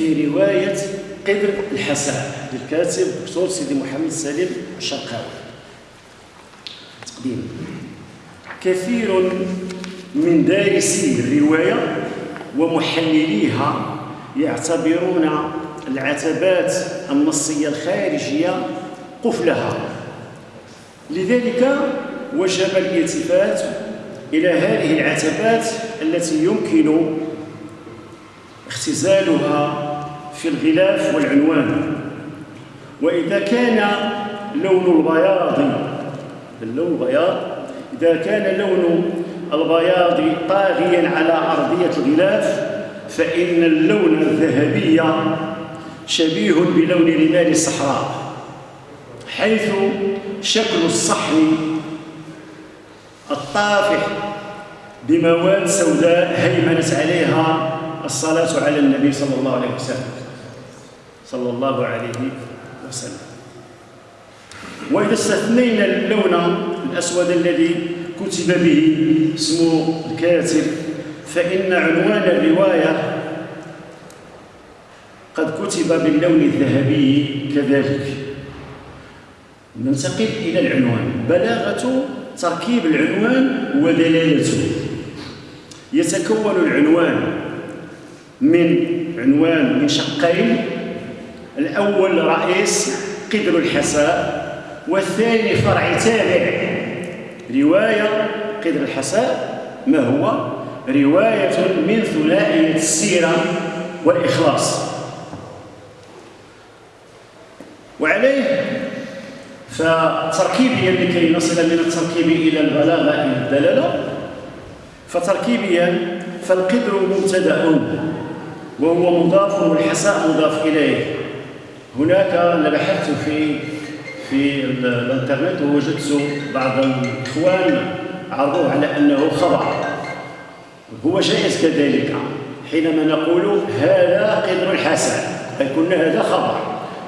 في رواية قدر الحساء للكاتب الدكتور سيدي محمد سليم الشرقاوي. تقديم. كثير من دارسي الرواية ومحلليها يعتبرون العتبات النصية الخارجية قفلها. لذلك وجب الالتفات إلى هذه العتبات التي يمكن اختزالها في الغلاف والعنوان. وإذا كان لون البياض اللون البياض إذا كان لون البياض طاغيا على أرضية الغلاف فإن اللون الذهبي شبيه بلون رمال الصحراء حيث شكل الصحن الطافح بمواد سوداء هيمنت عليها الصلاة على النبي صلى الله عليه وسلم. صلى الله عليه وسلم. وإذا استثنينا اللون الأسود الذي كتب به اسم الكاتب فإن عنوان الرواية قد كتب باللون الذهبي كذلك. ننتقل إلى العنوان. بلاغة تركيب العنوان ودلالته. يتكون العنوان من عنوان من شقين الأول رئيس قدر الحساء والثاني فرع تابع. رواية قدر الحساء ما هو؟ رواية من ثنائية السيرة والإخلاص وعليه فتركيبيا لكي نصل من التركيب إلى البلاغة إلى الدلالة فتركيبيا فالقدر مبتدأ وهو مضاف والحساء مضاف إليه. هناك أنا بحثت في في الانترنت ووجدت بعض الإخوان عرضوه على أنه خبر. هو جائز كذلك حينما نقول هذا قدر الحساء قلنا هذا خبر.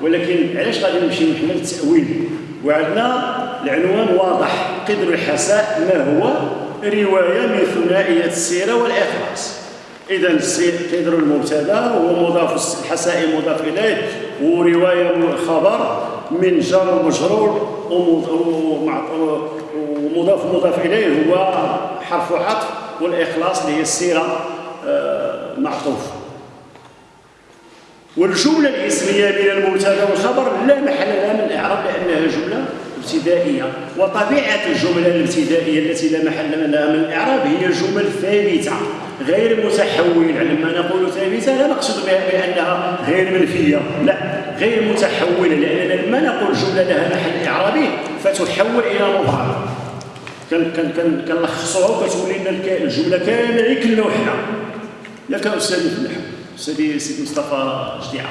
ولكن علاش غادي نمشي نحمل التأويل؟ وعندنا العنوان واضح قدر الحساء ما هو؟ رواية من ثنائية السيرة والإخلاص. إذا قدر المبتدأ هو مضاف الحساء مضاف إليه. ورواية خبر من جر ومجرور ومضاف مضاف إليه هو حرف عطف والإخلاص اللي هي السيرة آه، معطوف. والجملة الإسمية من المبتدأ والخبر لا محل لها من الإعراب لأنها جملة ابتدائية. وطبيعة الجملة الابتدائية التي لا محل لها من الإعراب هي جمل ثابتة غير متحولة لما نقول ثابتة لا نقصد بها بأنها غير منفية لا. غير متحولة لأننا لما نقول جملة لها محل إعرابي فتحول إلى مظهر. كنلخصوها وكتولي لنا الجملة كاملة كلمة وحدة ياك أستاذ في النحو أستاذي سيدي مصطفى جديعة.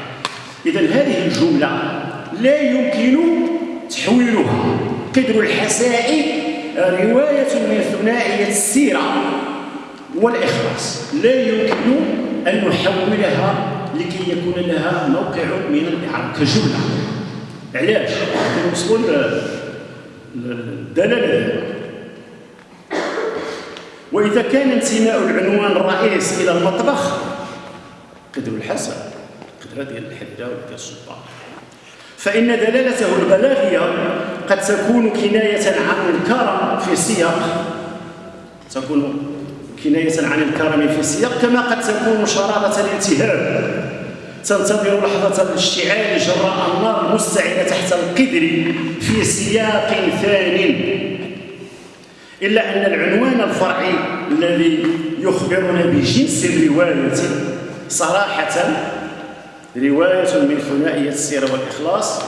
إذا هذه الجملة لا يمكن تحويلها. قدر الحساء رواية من ثنائية السيرة. والإخلاص لا يمكن أن نحولها لكي يكون لها موقع من الإعراب كجملة. علاش؟ كنوصلوا الدلالة. وإذا كان انتماء العنوان الرئيس إلى المطبخ قدر الحساء قدرة ديال الحدة ولا ديال السلطان. فإن دلالته البلاغية قد تكون كناية عن الكرم في السياق. تكون كناية عن الكرم في السياق كما قد تكون شرارة الالتهاب تنتظر لحظة الاشتعال جراء النار المستعدة تحت القدر في سياق ثان. إلا أن العنوان الفرعي الذي يخبرنا بجنس الرواية صراحة رواية من ثنائية السيرة والإخلاص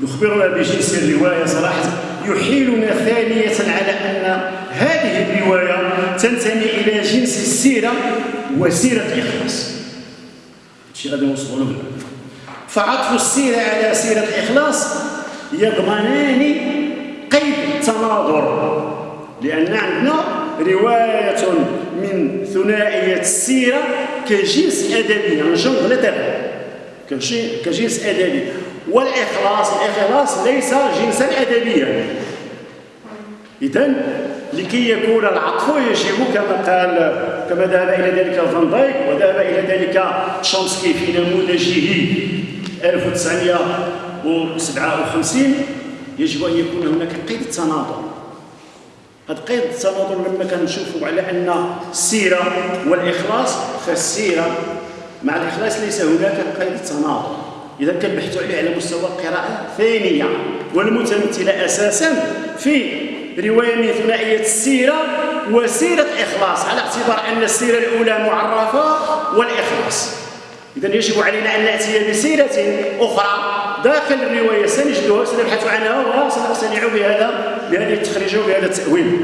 يخبرنا بجنس الرواية صراحة يحيلنا ثانية على أن هذه الرواية تنتمي إلى جنس السيرة وسيرة الإخلاص شي غادي نوصلوا له فعطف السيرة على سيرة الإخلاص يضمنان قيد التناظر لأن عندنا رواية من ثنائية السيرة كجنس أدبي نجم ولا تبع كجنس أدبي. والإخلاص الإخلاص ليس جنسا أدبيا. إذن لكي يكون العطف يجب كما قال كما ذهب إلى ذلك فان دايك وذهب إلى ذلك شومسكي في نموذجه 1957 يجب أن يكون هناك قيد التناظر. هذا قيد التناظر لما كنشوفوا على أن السيرة والإخلاص فالسيره مع الإخلاص ليس هناك قيد التناظر. إذا كنبحثوا عليه على مستوى قراءة ثانية والمتمثلة أساسا في رواية من ثنائيه السيرة وسيرة اخلاص على اعتبار أن السيرة الأولى معرفة والإخلاص. اذا يجب علينا أن نأتي بسيرة أخرى داخل الرواية. سنجدها سنبحث عنها وسنقتنع بهذا بهذه التخريج وبهذا التأويل.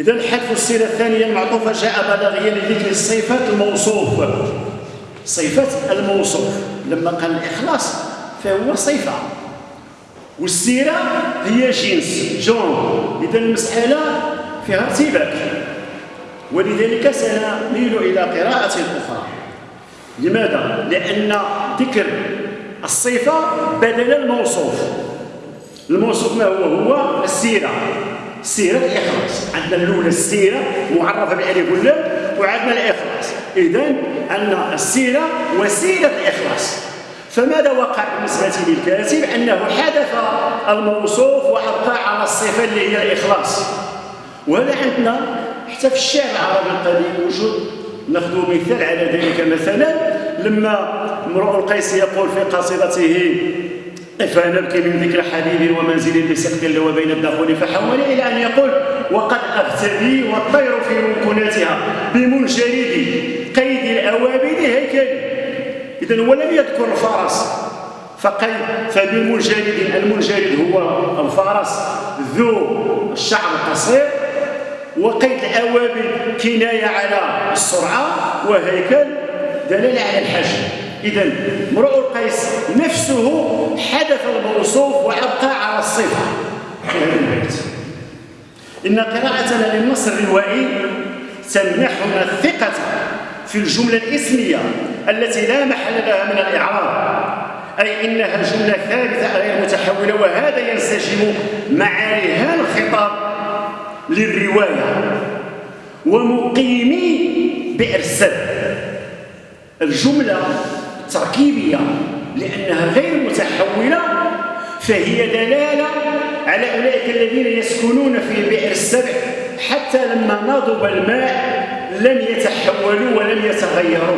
اذا حذف السيرة الثانية المعطوفة جاء بلاغيا لذكر الصفات الموصوف. صفة الموصوف. لما قال الإخلاص فهو صفة والسيرة هي جنس جون. إذا المسألة فيها ارتباك ولذلك سنميل إلى قراءة أخرى. لماذا؟ لأن ذكر الصفة بدل الموصوف. الموصوف ما هو؟ هو السيرة. سيرة الإخلاص. عندنا الأولى السيرة معرفة بالألف واللام وعندنا الإخلاص. إذا أن السيرة وسيلة الإخلاص. فماذا وقع بالنسبة للكاتب؟ أنه حدث الموصوف وأبقى على الصفة اللي هي الإخلاص. وهذا عندنا حتى في الشعر العربي القديم وجود ناخذ مثال على ذلك مثلا. لما امرؤ القيس يقول في قصيدته فنبكي من ذكر حبيبي ومنزل بسقط له وبين الدخول فحول إلى أن يقول وقد اغتدي والطير في ممكناتها بمنجرد قيد الأوابد هيكل اذا هو لم يذكر الفرس. فقيد فبمنجرد المنجرد هو الفرس ذو الشعر القصير وقيد الاوابد كناية على السرعة وهيكل دلاله على الحجم. إذا امرؤ القيس نفسه حدث الموصوف وأبقى على الصفة في هذا البيت. إن قراءتنا للنص الروائي تمنحنا الثقة في الجملة الإسمية التي لا محل لها من الإعراب. أي إنها جملة ثابتة غير متحولة وهذا ينسجم مع رهان الخطاب للرواية. ومقيمي بئر السد الجملة تركيبية لأنها غير متحولة فهي دلالة على أولئك الذين يسكنون في بئر السبع حتى لما نضب الماء لم يتحولوا ولم يتغيروا.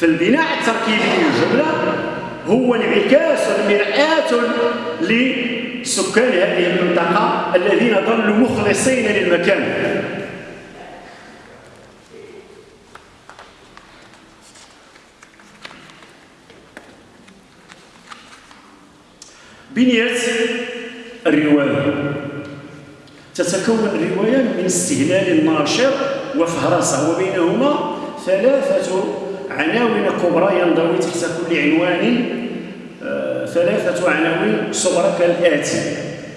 فالبناء التركيبي للجملة هو انعكاس مرآة لسكان هذه المنطقة الذين ظلوا مخلصين للمكان. بنية الرواية. تتكون الرواية من استهلال الناشر وفهرسة وبينهما ثلاثة عناوين كبرى ينضوي تحت كل عنوان. آه، ثلاثة عناوين صغرى كالآتي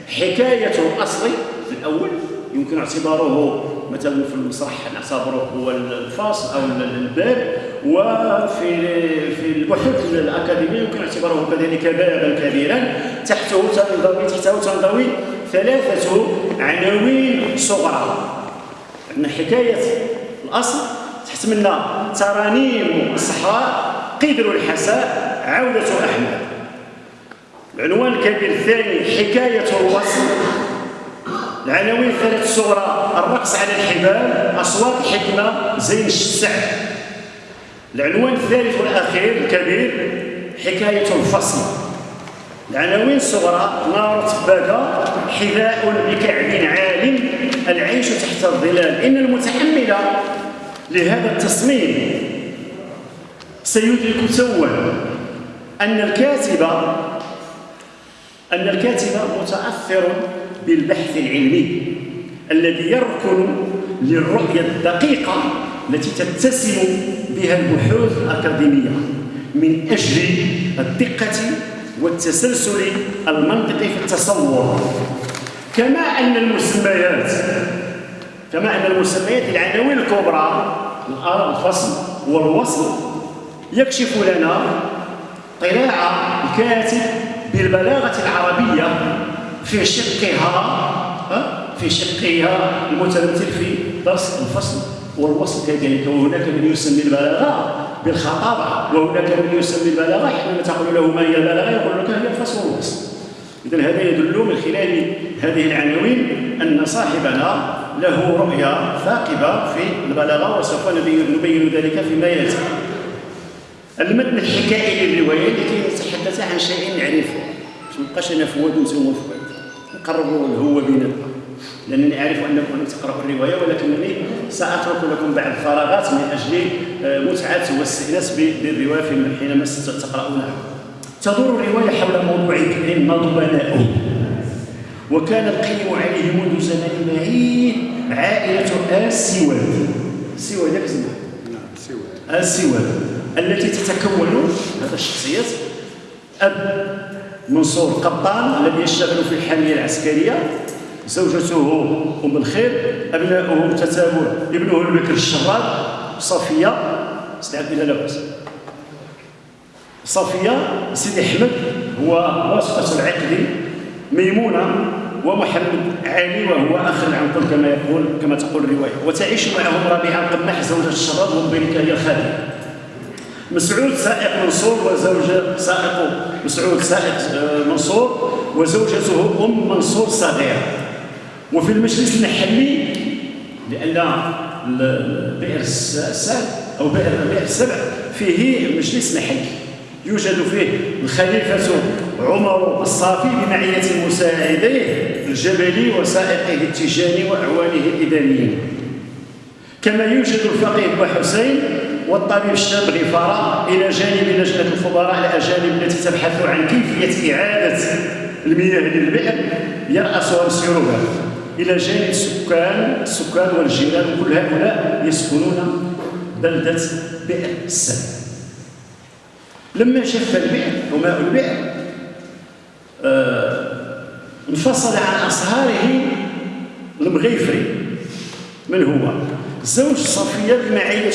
حكاية الأصل في الأول يمكن اعتباره مثلا في المسرح نعتبره هو الفاصل أو الباب وفي في البحوث الأكاديمية يمكن اعتباره كذلك بابا كبيرا. تحته تنضوي تحته تنضوي ثلاثة عناوين صغرى عندنا حكاية الأصل تحت منا ترانيم الصحراء قدر الحساء عودة أحمد. العنوان الكبير الثاني حكاية الوصل. العناوين الثلاث الصغرى الرقص على الحبال أصوات الحكمه زين الشسع العنوان الثالث والأخير الكبير حكاية الفصل. العناوين الصغرى نار تباكى حذاء بكعب عال العيش تحت الظلال. إن المتحمل لهذا التصميم سيدرك سوا أن الكاتب أن الكاتب متأثر بالبحث العلمي الذي يركن للرؤية الدقيقة التي تتسم بها البحوث الأكاديمية من أجل الدقة والتسلسل المنطقي في التصور. كما أن المسميات كما أن المسميات العناوين الكبرى الفصل والوصل. يكشف لنا طلاع الكاتب بالبلاغة العربية في شقها في شقها المتمثل في الدرس الفصل والوصل. كذلك وهناك من يسمي البلاغة بالخطابة وهناك من يسمي البلاغة حينما تقول له ما هي البلاغة؟ يقول لك هي الفصل والوصل. اذا هذا يدل من خلال هذه العناوين أن صاحبنا له رؤيه ثاقبة في البلاغة وسوف نبين ذلك فيما ياتي المتن الحكائي للروايه التي نتحدث عن شيء نعرفه. باش ما نبقاش أنا فؤاد وأنتم فؤاد نقربوا الهوه بيناتنا لأنني أعرف انكم تقراوا الرواية ولكنني سأترك لكم بعض الفراغات من أجل آه، متعه واستئناس بالرواية حينما تقرؤونها تدور الرواية حول موضوع بئر نضبناء وكان القيم عليه منذ زمن بعيد عائلة ال سواد سواد ياك نعم السواد التي تتكون هذا الشخصيات. أب منصور قبطان الذي يشتغل في الحامية العسكرية. زوجته أم الخير أبناؤه تتابع ابنه البكر الشراد صفية استعد إلى لاباس صفيه سيدي أحمد هو واسطه العقد ميمونة ومحمد علي وهو اخ العنقل كما يقول كما تقول الرواية. وتعيش معهم ربيعه قمح زوجة الشراد وبينك هي الخادمه مسعود سائق منصور وزوجة سائق مسعود سائق آه، منصور وزوجته أم منصور صغيرة. وفي المجلس المحلي لأن بئر الساد أو بئر السبع فيه مجلس محلي. يوجد فيه الخليفة عمر الصافي بمعية مساعديه الجبلي وسائقه التجاني وأعوانه الإداريين كما يوجد الفقيه أبو حسين والطبيب الشاب غفارة إلى جانب لجنة الخبراء الأجانب التي تبحث عن كيفية إعادة المياه للبئر يرأسها مسيروها إلى جانب السكان السكان والجيران وكل هؤلاء يسكنون بلدة بئر السد لما جف البئر وماء البئر آه انفصل عن أصهاره المغيفري من هو؟ زوج صفية بمعية